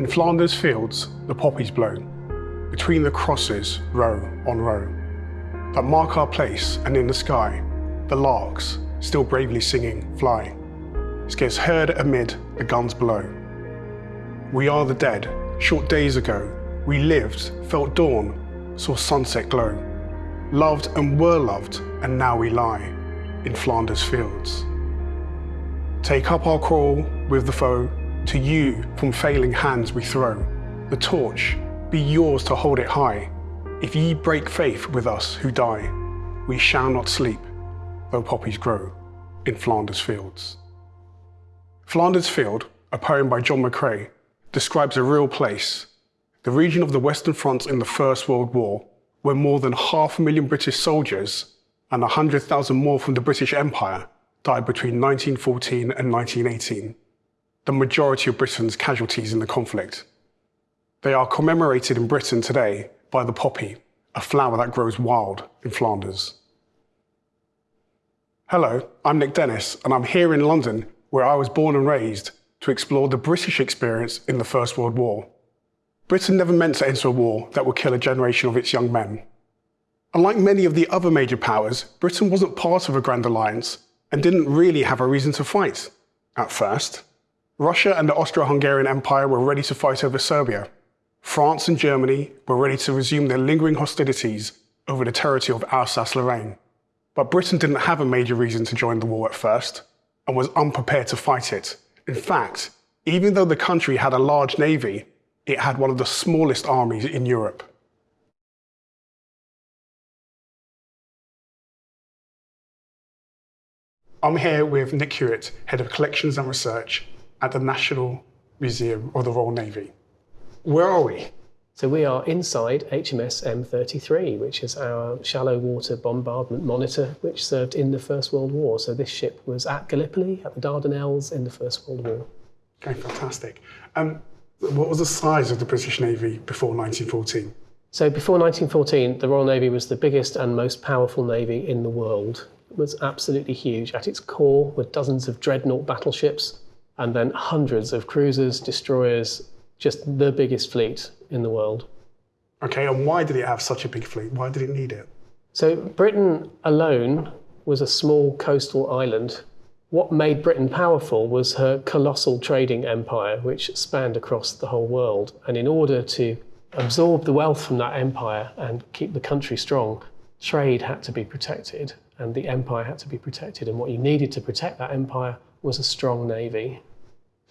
In Flanders fields, the poppies blow, between the crosses, row on row, that mark our place, and in the sky, the larks, still bravely singing, fly, scarce heard amid the guns below. We are the dead, short days ago, we lived, felt dawn, saw sunset glow, loved and were loved, and now we lie in Flanders fields. Take up our crawl with the foe, to you from failing hands we throw. The torch, be yours to hold it high. If ye break faith with us who die, we shall not sleep, though poppies grow in Flanders fields. Flanders Field, a poem by John McCrae, describes a real place, the region of the Western Front in the First World War, where more than half a million British soldiers and 100,000 more from the British Empire died between 1914 and 1918, the majority of Britain's casualties in the conflict. They are commemorated in Britain today by the poppy, a flower that grows wild in Flanders. Hello, I'm Nick Dennis, and I'm here in London, where I was born and raised, to explore the British experience in the First World War. Britain never meant to enter a war that would kill a generation of its young men. Unlike many of the other major powers, Britain wasn't part of a grand alliance and didn't really have a reason to fight, at first. Russia and the Austro-Hungarian Empire were ready to fight over Serbia. France and Germany were ready to resume their lingering hostilities over the territory of Alsace-Lorraine. But Britain didn't have a major reason to join the war at first, and was unprepared to fight it. In fact, even though the country had a large navy, it had one of the smallest armies in Europe. I'm here with Nick Hewitt, Head of Collections and Research at the National Museum of the Royal Navy. Where are we? So we are inside HMS M33, which is our shallow water bombardment monitor, which served in the First World War. So this ship was at Gallipoli, at the Dardanelles in the First World War. Okay, fantastic. Um, what was the size of the British Navy before 1914? So before 1914, the Royal Navy was the biggest and most powerful navy in the world It was absolutely huge. At its core were dozens of dreadnought battleships and then hundreds of cruisers, destroyers, just the biggest fleet in the world. Okay, and why did it have such a big fleet? Why did it need it? So Britain alone was a small coastal island. What made Britain powerful was her colossal trading empire, which spanned across the whole world. And in order to absorb the wealth from that empire and keep the country strong, trade had to be protected and the empire had to be protected. And what you needed to protect that empire was a strong navy.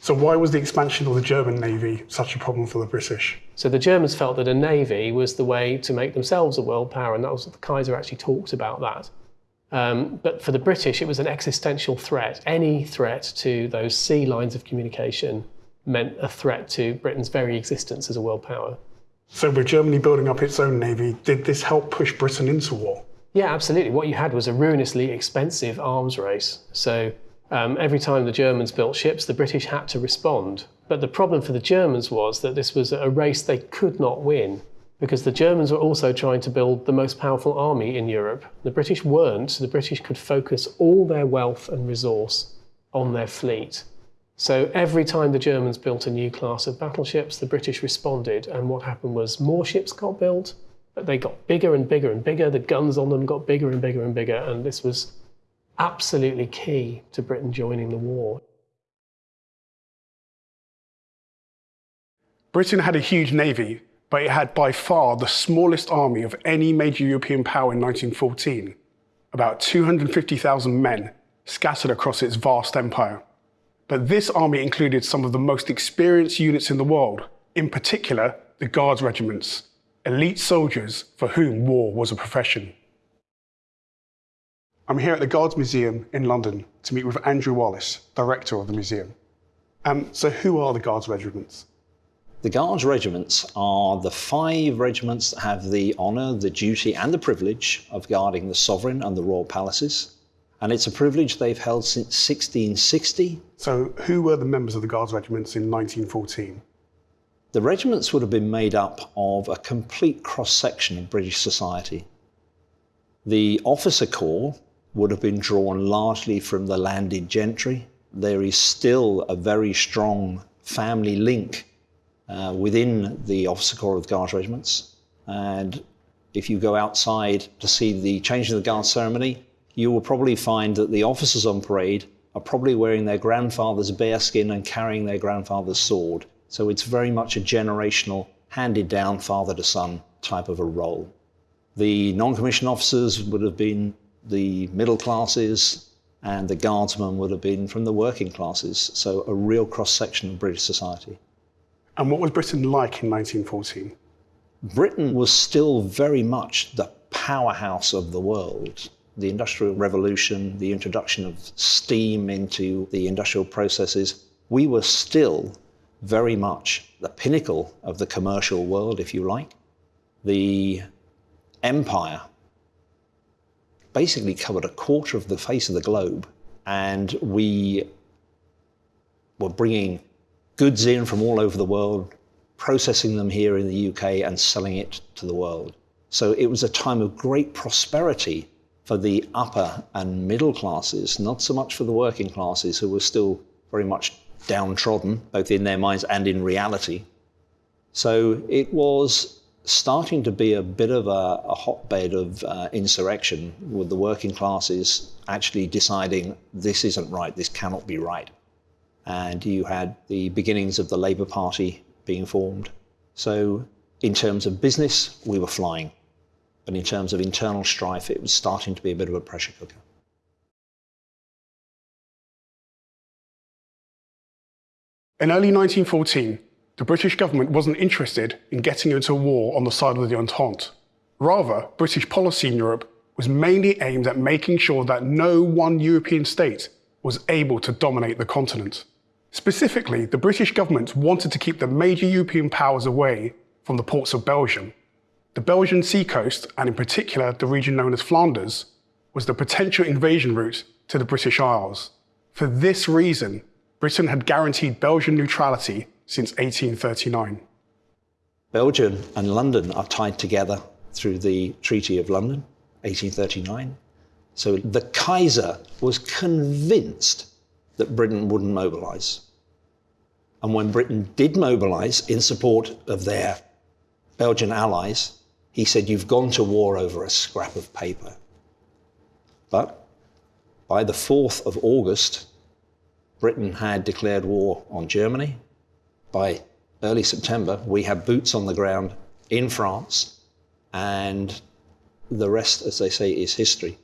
So why was the expansion of the German navy such a problem for the British? So the Germans felt that a navy was the way to make themselves a world power, and that was the Kaiser actually talked about that. Um, but for the British, it was an existential threat. Any threat to those sea lines of communication meant a threat to Britain's very existence as a world power. So with Germany building up its own navy, did this help push Britain into war? Yeah, absolutely. What you had was a ruinously expensive arms race. So um, every time the Germans built ships, the British had to respond. But the problem for the Germans was that this was a race they could not win because the Germans were also trying to build the most powerful army in Europe. The British weren't, so the British could focus all their wealth and resource on their fleet. So every time the Germans built a new class of battleships, the British responded, and what happened was more ships got built, but they got bigger and bigger and bigger. The guns on them got bigger and bigger and bigger. And this was absolutely key to Britain joining the war. Britain had a huge navy, but it had by far the smallest army of any major European power in 1914, about 250,000 men scattered across its vast empire. But this army included some of the most experienced units in the world, in particular the Guards regiments, elite soldiers for whom war was a profession. I'm here at the Guards Museum in London to meet with Andrew Wallace, director of the museum. Um, so who are the Guards regiments? The Guards regiments are the five regiments that have the honour, the duty and the privilege of guarding the sovereign and the royal palaces. And it's a privilege they've held since 1660. So who were the members of the Guards regiments in 1914? The regiments would have been made up of a complete cross-section of British society. The officer corps would have been drawn largely from the landed gentry. There is still a very strong family link uh, within the officer corps of the Guards regiments. And if you go outside to see the changing of the guard ceremony, you will probably find that the officers on parade are probably wearing their grandfather's bearskin and carrying their grandfather's sword. So it's very much a generational, handed down father to son type of a role. The non commissioned officers would have been the middle classes, and the guardsmen would have been from the working classes. So a real cross section of British society. And what was Britain like in 1914? Britain was still very much the powerhouse of the world. The Industrial Revolution, the introduction of steam into the industrial processes, we were still very much the pinnacle of the commercial world, if you like. The empire basically covered a quarter of the face of the globe, and we were bringing goods in from all over the world, processing them here in the UK, and selling it to the world. So it was a time of great prosperity for the upper and middle classes, not so much for the working classes who were still very much downtrodden, both in their minds and in reality. So it was starting to be a bit of a, a hotbed of uh, insurrection with the working classes actually deciding this isn't right, this cannot be right and you had the beginnings of the Labour Party being formed. So, in terms of business, we were flying. But in terms of internal strife, it was starting to be a bit of a pressure cooker. In early 1914, the British government wasn't interested in getting into war on the side of the Entente. Rather, British policy in Europe was mainly aimed at making sure that no one European state was able to dominate the continent. Specifically, the British government wanted to keep the major European powers away from the ports of Belgium. The Belgian seacoast, and in particular the region known as Flanders, was the potential invasion route to the British Isles. For this reason, Britain had guaranteed Belgian neutrality since 1839. Belgium and London are tied together through the Treaty of London, 1839. So the Kaiser was convinced that Britain wouldn't mobilise. And when Britain did mobilise in support of their Belgian allies, he said, You've gone to war over a scrap of paper. But by the 4th of August, Britain had declared war on Germany. By early September, we had boots on the ground in France, and the rest, as they say, is history.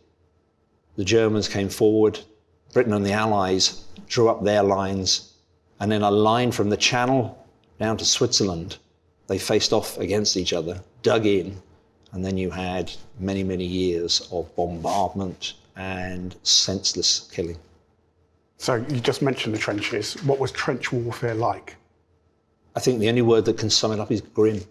The Germans came forward, Britain and the Allies drew up their lines, and then a line from the Channel down to Switzerland, they faced off against each other, dug in, and then you had many, many years of bombardment and senseless killing. So you just mentioned the trenches. What was trench warfare like? I think the only word that can sum it up is grim.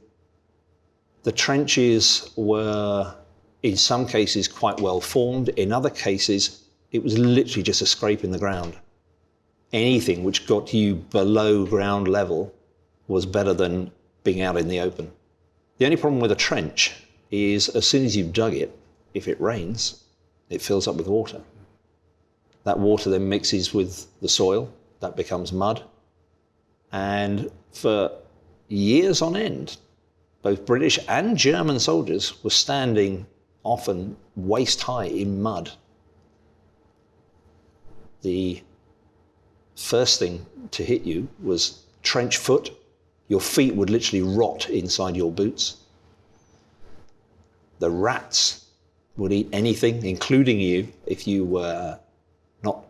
The trenches were, in some cases, quite well formed. In other cases, it was literally just a scrape in the ground. Anything which got you below ground level was better than being out in the open. The only problem with a trench is as soon as you've dug it, if it rains, it fills up with water. That water then mixes with the soil, that becomes mud. And for years on end, both British and German soldiers were standing often waist high in mud the first thing to hit you was trench foot. Your feet would literally rot inside your boots. The rats would eat anything, including you, if you were not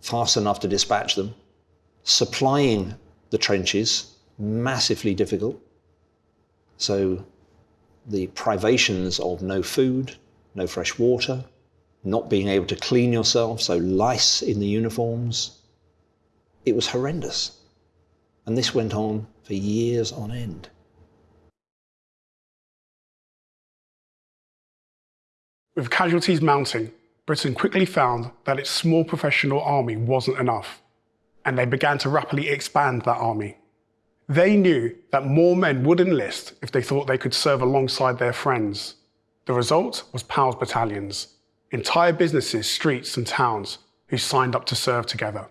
fast enough to dispatch them. Supplying the trenches, massively difficult. So the privations of no food, no fresh water, not being able to clean yourself, so lice in the uniforms. It was horrendous. And this went on for years on end. With casualties mounting, Britain quickly found that its small professional army wasn't enough, and they began to rapidly expand that army. They knew that more men would enlist if they thought they could serve alongside their friends. The result was PALS battalions, entire businesses, streets, and towns who signed up to serve together.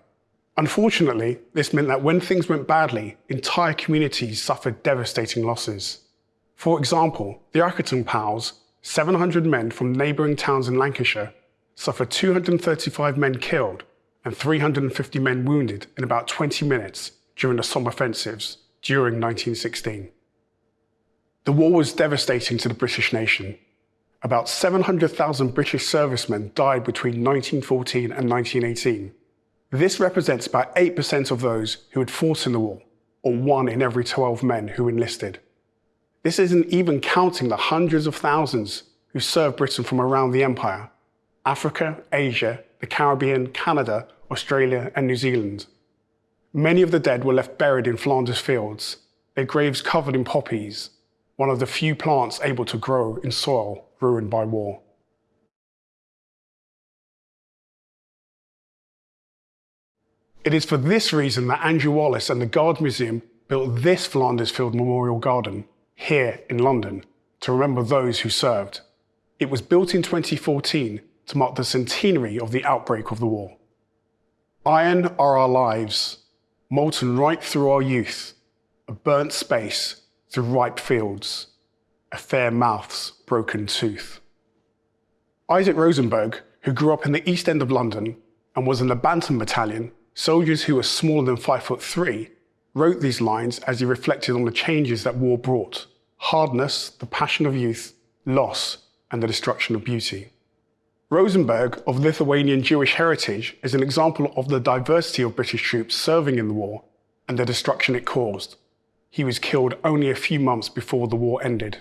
Unfortunately, this meant that when things went badly, entire communities suffered devastating losses. For example, the Accrington Pals, 700 men from neighbouring towns in Lancashire, suffered 235 men killed and 350 men wounded in about 20 minutes during the Somme offensives during 1916. The war was devastating to the British nation. About 700,000 British servicemen died between 1914 and 1918. This represents about 8% of those who had fought in the war, or one in every 12 men who enlisted. This isn't even counting the hundreds of thousands who served Britain from around the empire Africa, Asia, the Caribbean, Canada, Australia, and New Zealand. Many of the dead were left buried in Flanders fields, their graves covered in poppies, one of the few plants able to grow in soil ruined by war. It is for this reason that Andrew Wallace and the Guards Museum built this Flanders Field Memorial Garden here in London to remember those who served. It was built in 2014 to mark the centenary of the outbreak of the war. Iron are our lives, molten right through our youth, a burnt space through ripe fields, a fair mouth's broken tooth. Isaac Rosenberg, who grew up in the East End of London and was in the Bantam Battalion, soldiers who were smaller than five foot three, wrote these lines as he reflected on the changes that war brought hardness, the passion of youth, loss, and the destruction of beauty. Rosenberg, of Lithuanian Jewish heritage, is an example of the diversity of British troops serving in the war and the destruction it caused. He was killed only a few months before the war ended.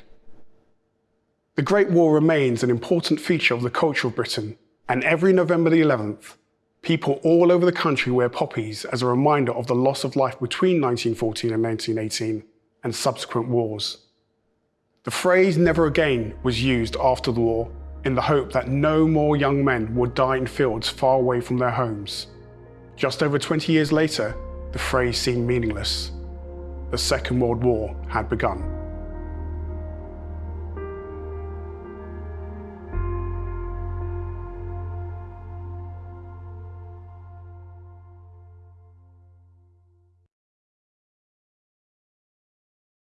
The Great War remains an important feature of the culture of Britain, and every November the 11th, People all over the country wear poppies as a reminder of the loss of life between 1914 and 1918 and subsequent wars. The phrase never again was used after the war in the hope that no more young men would die in fields far away from their homes. Just over 20 years later, the phrase seemed meaningless. The Second World War had begun.